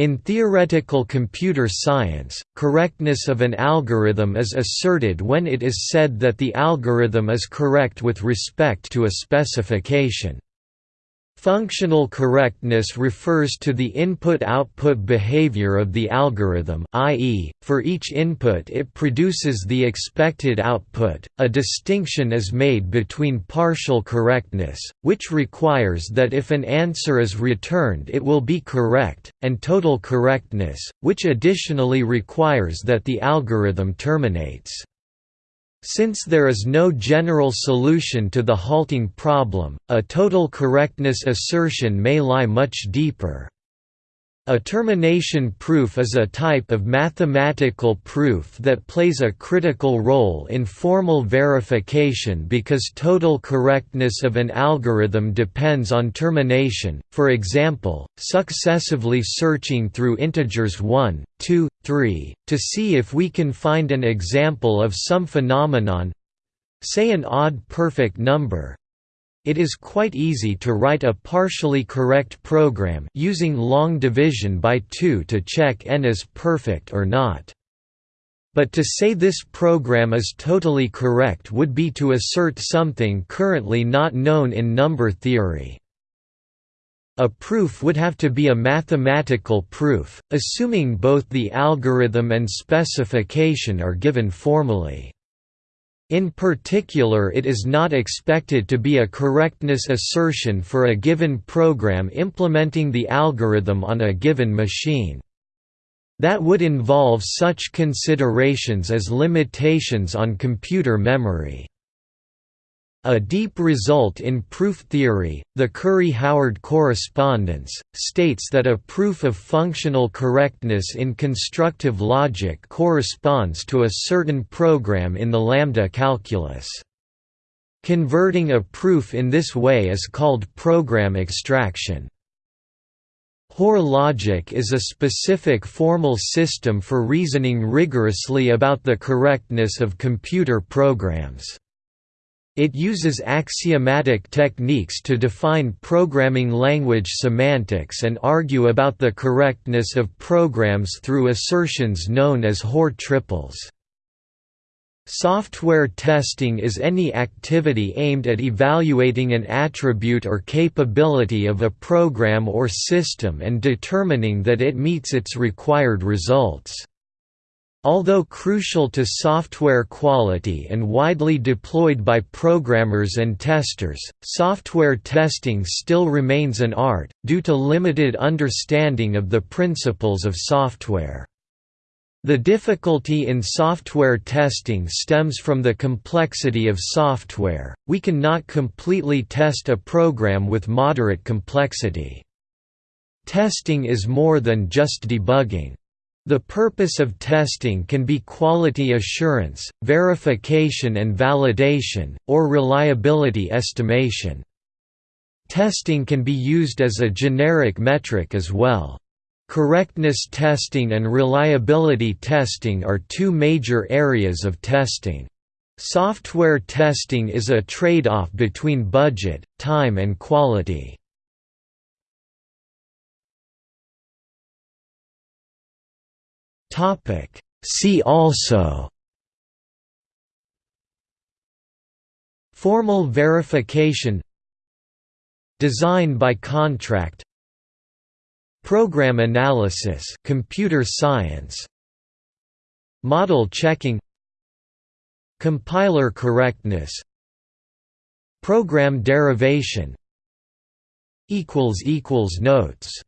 In theoretical computer science, correctness of an algorithm is asserted when it is said that the algorithm is correct with respect to a specification. Functional correctness refers to the input-output behavior of the algorithm i.e., for each input it produces the expected output. A distinction is made between partial correctness, which requires that if an answer is returned it will be correct, and total correctness, which additionally requires that the algorithm terminates. Since there is no general solution to the halting problem, a total correctness assertion may lie much deeper. A termination proof is a type of mathematical proof that plays a critical role in formal verification because total correctness of an algorithm depends on termination, for example, successively searching through integers 1, 2, 3, to see if we can find an example of some phenomenon—say an odd perfect number, it is quite easy to write a partially correct program using long division by 2 to check n is perfect or not. But to say this program is totally correct would be to assert something currently not known in number theory. A proof would have to be a mathematical proof, assuming both the algorithm and specification are given formally. In particular it is not expected to be a correctness assertion for a given program implementing the algorithm on a given machine. That would involve such considerations as limitations on computer memory. A deep result in proof theory, the Curry–Howard correspondence, states that a proof of functional correctness in constructive logic corresponds to a certain program in the lambda calculus. Converting a proof in this way is called program extraction. Hoare logic is a specific formal system for reasoning rigorously about the correctness of computer programs. It uses axiomatic techniques to define programming language semantics and argue about the correctness of programs through assertions known as Hoare triples. Software testing is any activity aimed at evaluating an attribute or capability of a program or system and determining that it meets its required results. Although crucial to software quality and widely deployed by programmers and testers, software testing still remains an art, due to limited understanding of the principles of software. The difficulty in software testing stems from the complexity of software, we cannot completely test a program with moderate complexity. Testing is more than just debugging. The purpose of testing can be quality assurance, verification and validation, or reliability estimation. Testing can be used as a generic metric as well. Correctness testing and reliability testing are two major areas of testing. Software testing is a trade-off between budget, time and quality. Topic. See also Formal verification Design by contract Program analysis computer science Model checking Compiler correctness Program derivation Notes